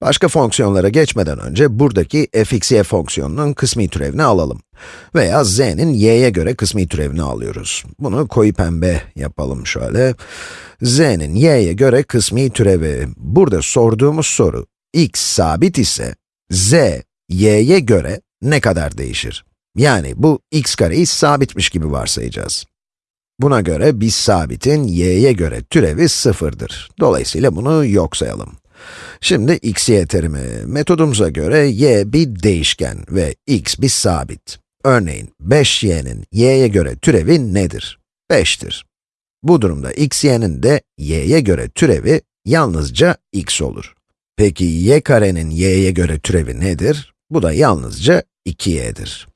Başka fonksiyonlara geçmeden önce buradaki fxy fonksiyonunun kısmi türevini alalım. Veya z'nin y'ye göre kısmi türevini alıyoruz. Bunu koyu pembe yapalım şöyle. z'nin y'ye göre kısmi türevi. Burada sorduğumuz soru, x sabit ise, z, y'ye göre ne kadar değişir? Yani bu x kareyi sabitmiş gibi varsayacağız. Buna göre biz sabitin y'ye göre türevi sıfırdır. Dolayısıyla bunu yok sayalım. Şimdi x, y terimi. Metodumuza göre y bir değişken ve x bir sabit. Örneğin 5y'nin y'ye göre türevi nedir? 5'tir. Bu durumda x, y'nin de y'ye göre türevi yalnızca x olur. Peki y karenin y'ye göre türevi nedir? Bu da yalnızca 2y'dir.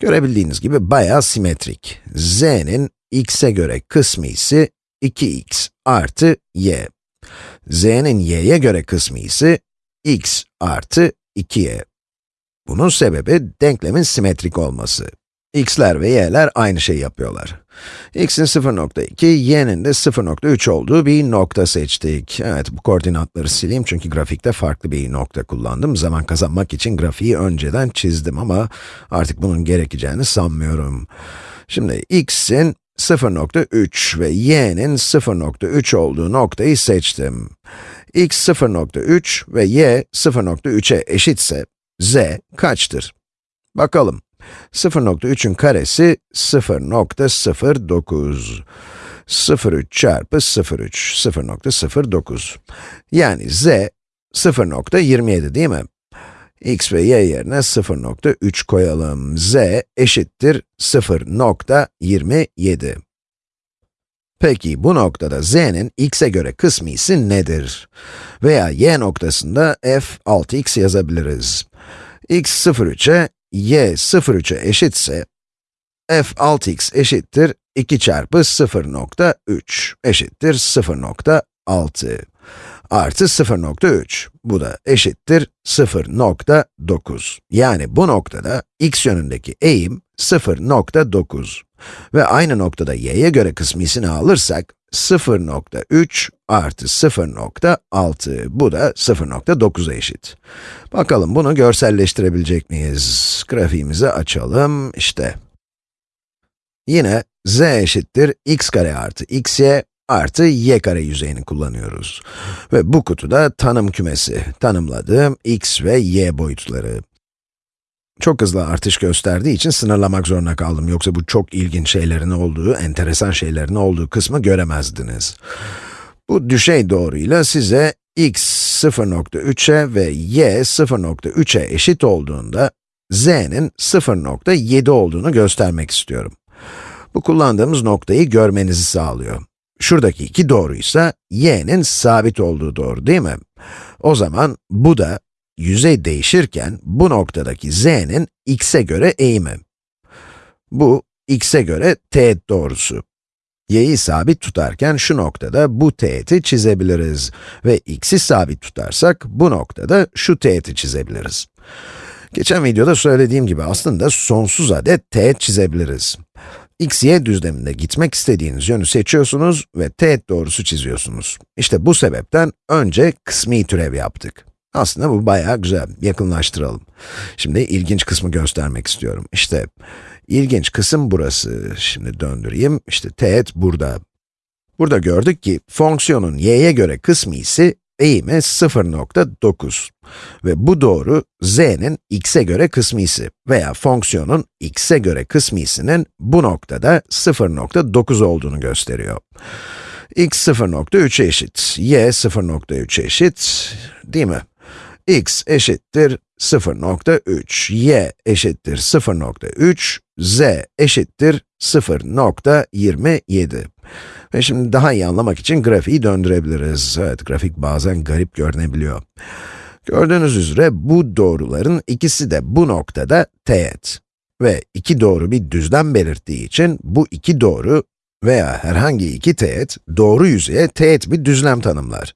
Görebildiğiniz gibi bayağı simetrik. z'nin x'e göre kısmı ise 2x artı y z'nin y'ye göre kısmı ise x artı 2y. Bunun sebebi denklemin simetrik olması. x'ler ve y'ler aynı şey yapıyorlar. x'in 0.2, y'nin de 0.3 olduğu bir nokta seçtik. Evet, bu koordinatları sileyim çünkü grafikte farklı bir nokta kullandım. Zaman kazanmak için grafiği önceden çizdim ama artık bunun gerekeceğini sanmıyorum. Şimdi x'in 0.3 ve y'nin 0.3 olduğu noktayı seçtim. x 0.3 ve y 0.3'e eşitse, z kaçtır? Bakalım. 0.3'ün karesi 0.09. 0.3 çarpı 0.3, 0.09. Yani z 0.27 değil mi? X ve y yerine 0.3 koyalım. z eşittir 0.27. Peki bu noktada z'nin x'e göre kısmisi nedir? Veya y noktasında f 6x yazabiliriz. x 0,3'e, y 0,3'e eşitse, f 6x eşittir 2 çarpı 0.3 eşittir 0.6 artı 0.3. Bu da eşittir 0.9. Yani bu noktada x yönündeki eğim 0.9. Ve aynı noktada y'ye göre kısmisini alırsak, 0.3 artı 0.6, bu da 0.9'a eşit. Bakalım bunu görselleştirebilecek miyiz? Grafiğimizi açalım, işte. Yine z eşittir x kare artı xy artı y kare yüzeyini kullanıyoruz. Ve bu kutuda tanım kümesi, tanımladığım x ve y boyutları. Çok hızlı artış gösterdiği için sınırlamak zorunda kaldım. Yoksa bu çok ilginç şeylerin olduğu, enteresan şeylerin olduğu kısmı göremezdiniz. Bu düşey doğruyla size x 0.3'e ve y 0.3'e eşit olduğunda, z'nin 0.7 olduğunu göstermek istiyorum. Bu kullandığımız noktayı görmenizi sağlıyor. Şuradaki iki doğruysa, y'nin sabit olduğu doğru değil mi? O zaman bu da yüzey değişirken bu noktadaki z'nin x'e göre eğimi. Bu, x'e göre teğet doğrusu. y'yi sabit tutarken şu noktada bu teğeti çizebiliriz ve x'i sabit tutarsak bu noktada şu teğeti çizebiliriz. Geçen videoda söylediğim gibi aslında sonsuz adet teğet çizebiliriz x, y düzleminde gitmek istediğiniz yönü seçiyorsunuz ve teğet doğrusu çiziyorsunuz. İşte bu sebepten önce kısmi türev yaptık. Aslında bu bayağı güzel, yakınlaştıralım. Şimdi ilginç kısmı göstermek istiyorum. İşte, ilginç kısım burası. Şimdi döndüreyim, İşte teğet burada. Burada gördük ki, fonksiyonun y'ye göre kısmı ise eğimi 0.9 ve bu doğru z'nin x'e göre kısmisi veya fonksiyonun x'e göre kısmisinin bu noktada 0.9 olduğunu gösteriyor. x 0.3 eşit, y 0.3 eşit, değil mi? X eşittir 0.3, y eşittir 0.3, z eşittir 0.27. Ve şimdi daha iyi anlamak için grafiği döndürebiliriz. Evet, grafik bazen garip görünebiliyor. Gördüğünüz üzere bu doğruların ikisi de bu noktada teğet. Ve iki doğru bir düzlem belirttiği için bu iki doğru veya herhangi iki teğet, doğru yüzeye teğet bir düzlem tanımlar.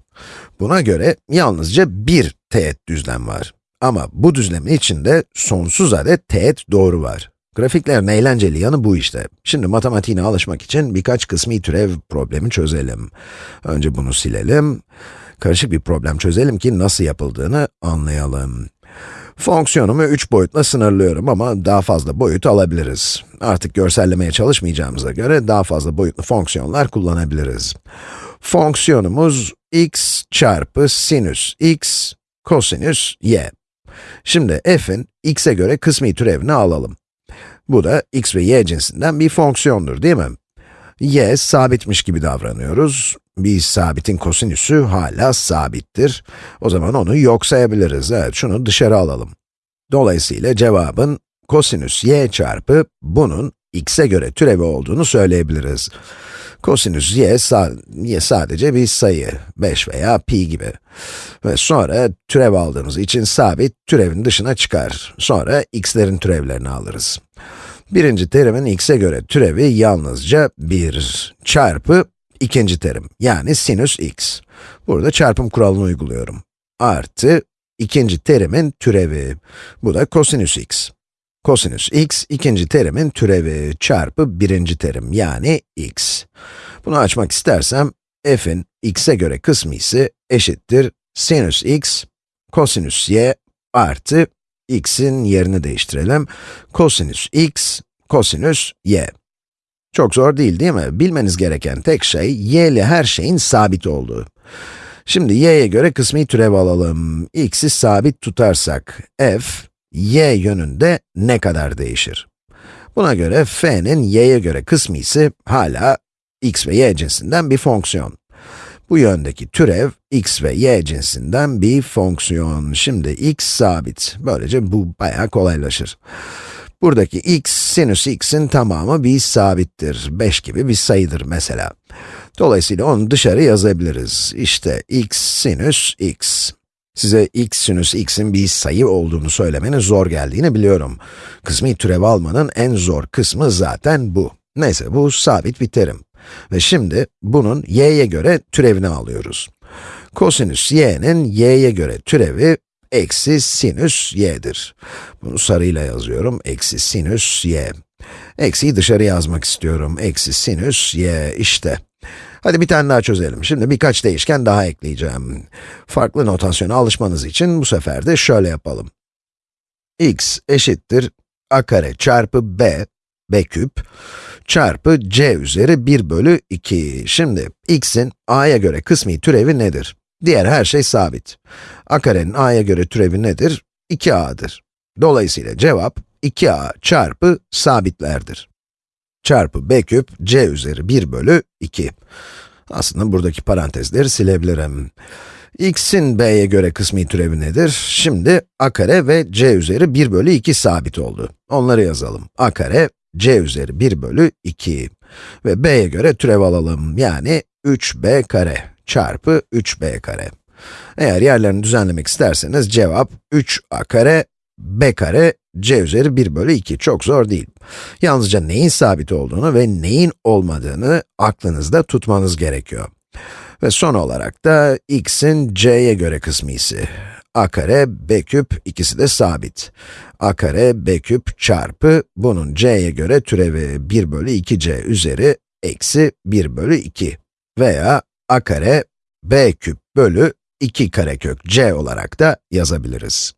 Buna göre yalnızca bir teğet düzlem var. Ama bu düzlemin içinde sonsuz adet teğet doğru var. Grafiklerin eğlenceli yanı bu işte. Şimdi matematiğine alışmak için birkaç kısmi türev problemi çözelim. Önce bunu silelim. Karışık bir problem çözelim ki nasıl yapıldığını anlayalım. Fonksiyonumu 3 boyutla sınırlıyorum ama daha fazla boyut alabiliriz. Artık görsellemeye çalışmayacağımıza göre daha fazla boyutlu fonksiyonlar kullanabiliriz. Fonksiyonumuz x çarpı sinüs x kosinüs y. Şimdi f'in x'e göre kısmi türevini alalım. Bu da x ve y cinsinden bir fonksiyondur değil mi? y sabitmiş gibi davranıyoruz. Bir sabitin kosinüsü hala sabittir. O zaman onu yok sayabiliriz. Evet, şunu dışarı alalım. Dolayısıyla cevabın kosinüs y çarpı bunun x'e göre türevi olduğunu söyleyebiliriz. Kosinüs y, sa y sadece bir sayı, 5 veya pi gibi. Ve sonra türev aldığımız için sabit türevin dışına çıkar. Sonra x'lerin türevlerini alırız. Birinci terimin x'e göre türevi yalnızca 1 çarpı ikinci terim, yani sinüs x. Burada çarpım kuralını uyguluyorum. Artı ikinci terimin türevi, bu da kosinüs x. Kosinüs x, ikinci terimin türevi çarpı birinci terim, yani x. Bunu açmak istersem, f'in x'e göre kısmı ise eşittir sinüs x, kosinüs y artı x'in yerini değiştirelim. Kosinüs x, kosinüs y. Çok zor değil değil mi? Bilmeniz gereken tek şey, y ile her şeyin sabit olduğu. Şimdi y'ye göre kısmi türev alalım. x'i sabit tutarsak, f, y yönünde ne kadar değişir? Buna göre f'nin y'ye göre kısmı ise hala x ve y cinsinden bir fonksiyon. Bu yöndeki türev, x ve y cinsinden bir fonksiyon. Şimdi x sabit. Böylece bu bayağı kolaylaşır. Buradaki x, sinüs x'in tamamı bir sabittir. 5 gibi bir sayıdır mesela. Dolayısıyla onu dışarı yazabiliriz. İşte x sinüs x. Size x sinüs x'in bir sayı olduğunu söylemenin zor geldiğini biliyorum. Kısmi türev almanın en zor kısmı zaten bu. Neyse, bu sabit bir terim. Ve şimdi bunun y'ye göre türevini alıyoruz. Kosinüs y'nin y'ye göre türevi eksi sinüs y'dir. Bunu sarıyla yazıyorum, eksi sinüs y. Eksiyi dışarı yazmak istiyorum, eksi sinüs y, işte. Hadi bir tane daha çözelim. Şimdi birkaç değişken daha ekleyeceğim. Farklı notasyona alışmanız için bu sefer de şöyle yapalım. x eşittir a kare çarpı b, b küp, çarpı c üzeri 1 bölü 2. Şimdi x'in a'ya göre kısmi türevi nedir? Diğer her şey sabit. a karenin a'ya göre türevi nedir? 2a'dır. Dolayısıyla cevap 2a çarpı sabitlerdir. Çarpı b küp c üzeri 1 bölü 2. Aslında buradaki parantezleri silebilirim. x'in b'ye göre kısmi türevi nedir? Şimdi a kare ve c üzeri 1 bölü 2 sabit oldu. Onları yazalım. a kare c üzeri 1 bölü 2. Ve b'ye göre türev alalım. Yani 3b kare çarpı 3b kare. Eğer yerlerini düzenlemek isterseniz cevap 3a kare, b kare, c üzeri 1 bölü 2. Çok zor değil. Yalnızca neyin sabit olduğunu ve neyin olmadığını aklınızda tutmanız gerekiyor. Ve son olarak da x'in c'ye göre kısmı ise a kare, b küp, ikisi de sabit. a kare, b küp çarpı, bunun c'ye göre türevi 1 bölü 2c üzeri eksi 1 bölü 2 veya a kare, b küp bölü 2 karekök c olarak da yazabiliriz.